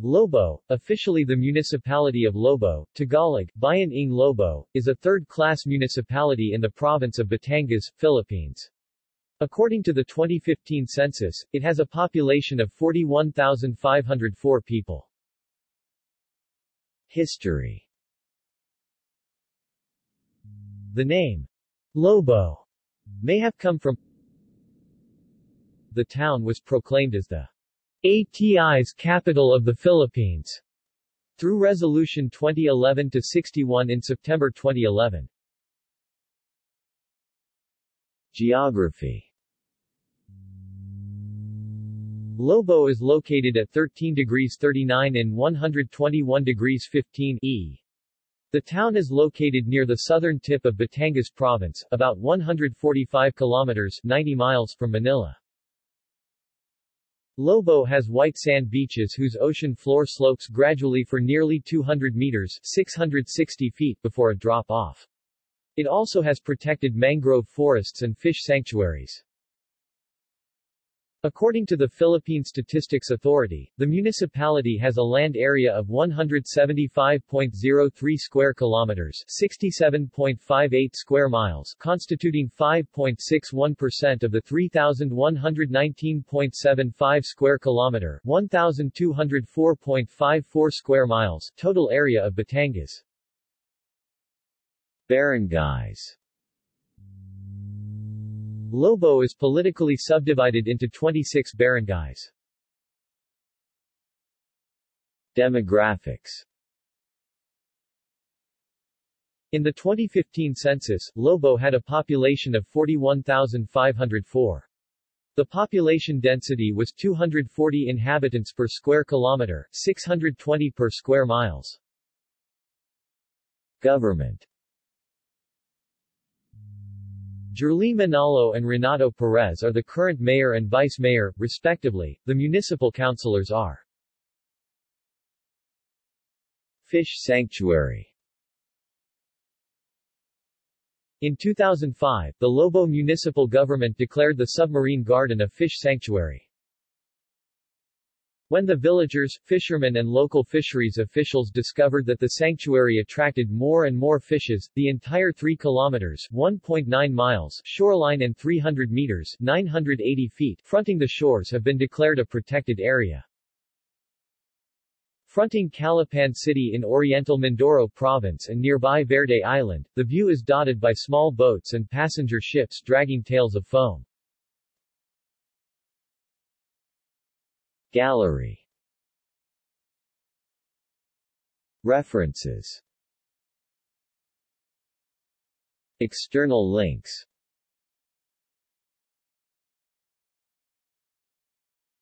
Lobo, officially the municipality of Lobo, Tagalog, Bayan ng Lobo, is a third-class municipality in the province of Batangas, Philippines. According to the 2015 census, it has a population of 41,504 people. History The name, Lobo, may have come from the town was proclaimed as the Atis capital of the Philippines through Resolution 2011-61 in September 2011. Geography Lobo is located at 13 degrees 39 and 121 degrees 15 E. The town is located near the southern tip of Batangas province, about 145 kilometers 90 miles from Manila. Lobo has white sand beaches whose ocean floor slopes gradually for nearly 200 meters 660 feet before a drop-off. It also has protected mangrove forests and fish sanctuaries. According to the Philippine Statistics Authority, the municipality has a land area of 175.03 square kilometers, 67.58 square miles, constituting 5.61% of the 3119.75 square kilometer, 1204.54 square miles total area of Batangas. Barangays Lobo is politically subdivided into 26 barangays. Demographics In the 2015 census, Lobo had a population of 41,504. The population density was 240 inhabitants per square kilometer, 620 per square miles. Government Jerly Manalo and Renato Perez are the current mayor and vice mayor, respectively. The municipal councilors are Fish Sanctuary In 2005, the Lobo municipal government declared the submarine garden a fish sanctuary. When the villagers, fishermen and local fisheries officials discovered that the sanctuary attracted more and more fishes, the entire 3 kilometers 1.9 miles shoreline and 300 meters 980 feet fronting the shores have been declared a protected area. Fronting Calapan City in Oriental Mindoro Province and nearby Verde Island, the view is dotted by small boats and passenger ships dragging tails of foam. Gallery. References. External links